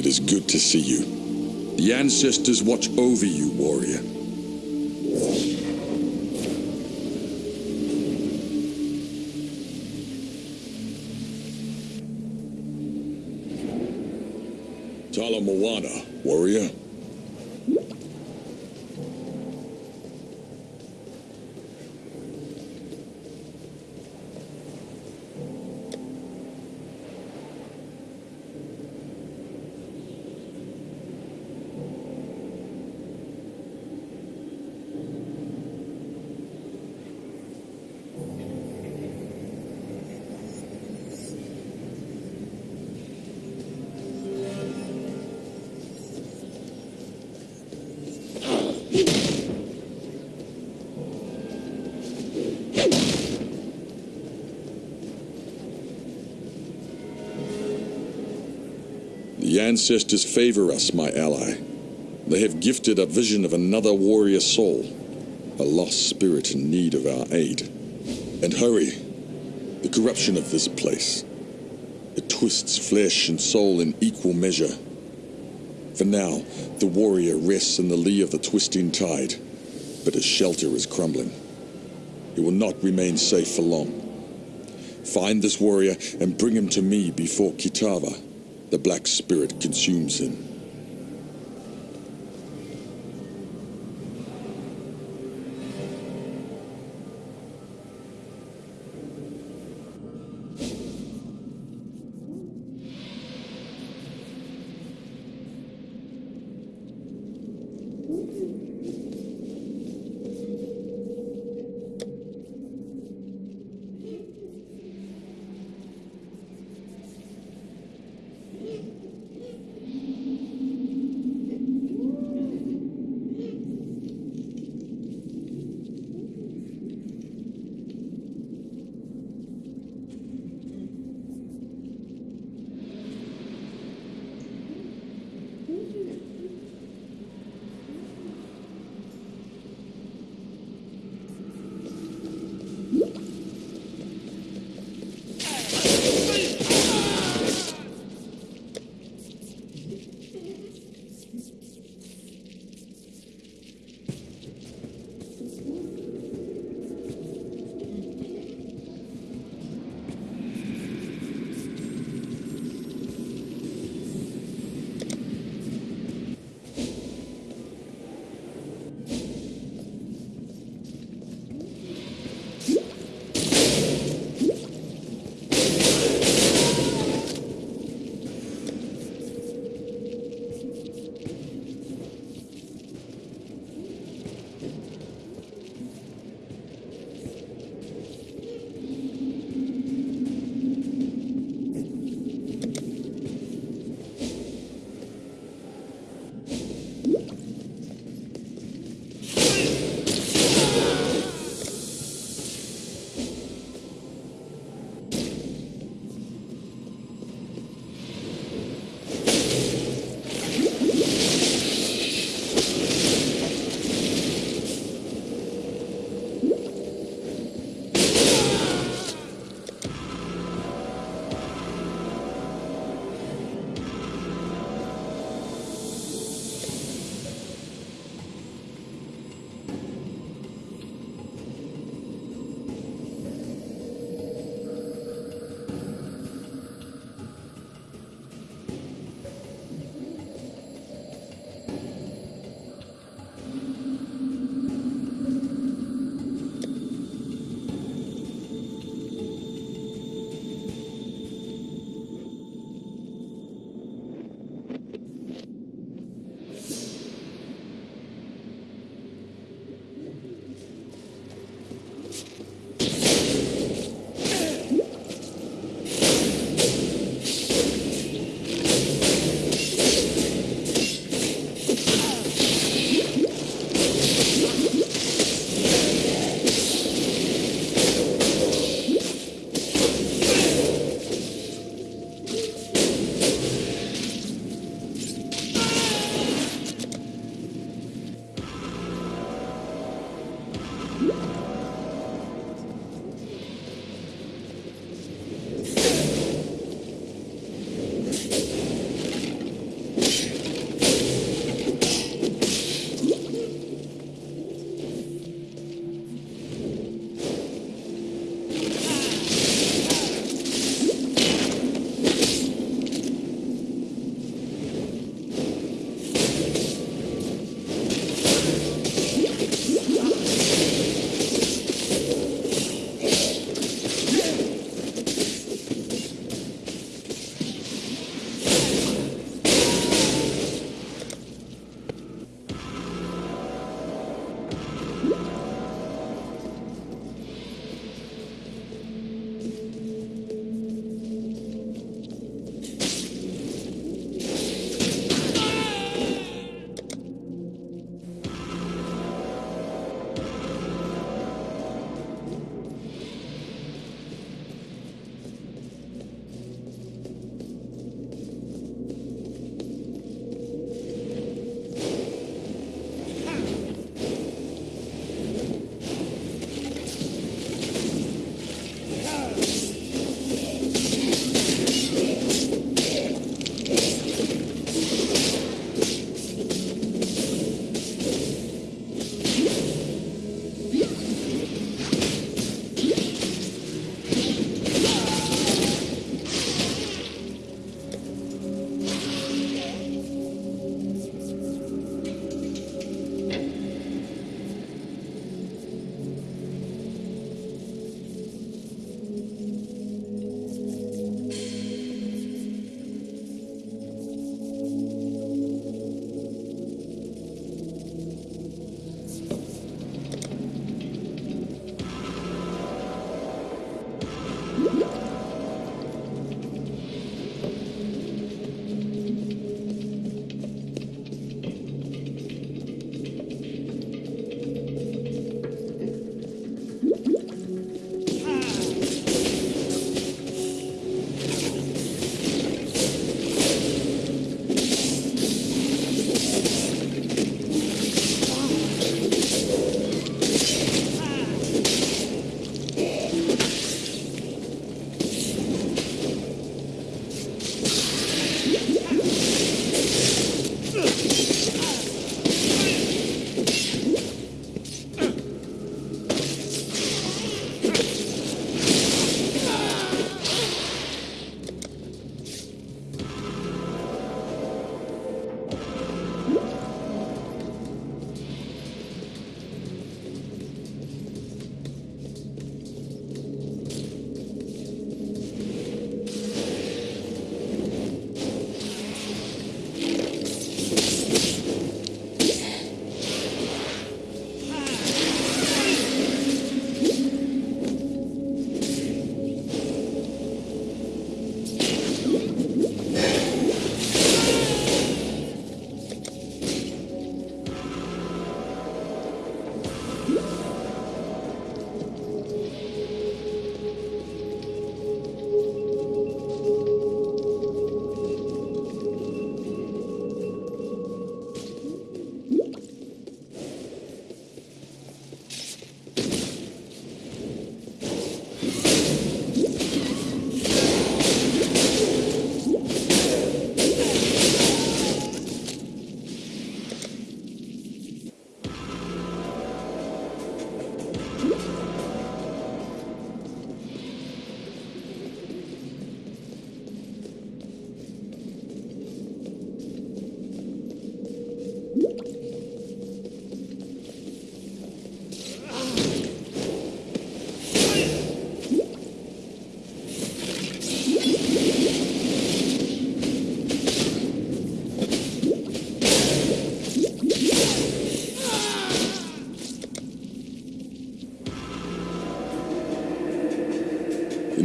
It is good to see you. The ancestors watch over you, warrior. Tala Moana, warrior. The ancestors favor us, my ally. They have gifted a vision of another warrior soul, a lost spirit in need of our aid. And hurry, the corruption of this place. It twists flesh and soul in equal measure. For now, the warrior rests in the lee of the twisting tide, but his shelter is crumbling. He will not remain safe for long. Find this warrior and bring him to me before Kitava. The Black Spirit consumes him.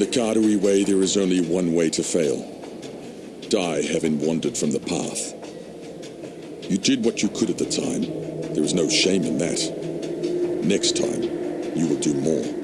Artery way, there is only one way to fail. Die having wandered from the path. You did what you could at the time. There is no shame in that. Next time, you will do more.